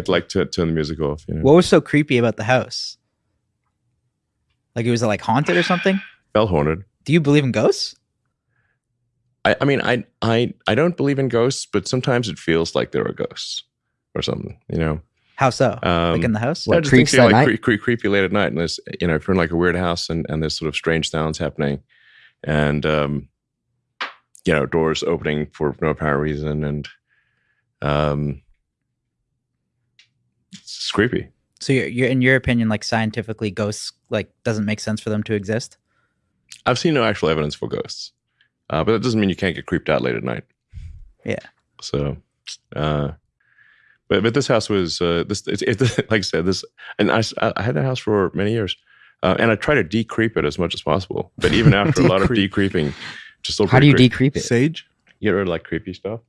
I'd like to turn the music off. You know, What was so creepy about the house? Like it was like haunted or something? bell haunted. Do you believe in ghosts? I, I mean, I, I, I don't believe in ghosts, but sometimes it feels like there are ghosts or something. You know, How so? um, like in the house? What, just think creeps you're at like night? cre- cre- creepy late at night, and there's you know if you're in like a weird house and and there's sort of strange sounds happening, and um, you know doors opening for no apparent reason, and um, it's creepy. So you're, you're in your opinion, like scientifically, ghosts like doesn't make sense for them to exist. I've seen no actual evidence for ghosts, uh, but that doesn't mean you can't get creeped out late at night. Yeah. So, uh, but but this house was uh, this it, it, like I said this, and I I had that house for many years, uh, and I try to decreep it as much as possible. But even after a lot of Decreep. decreeping, just still How do you pretty creepy. decreep it? Sage? get rid of like creepy stuff?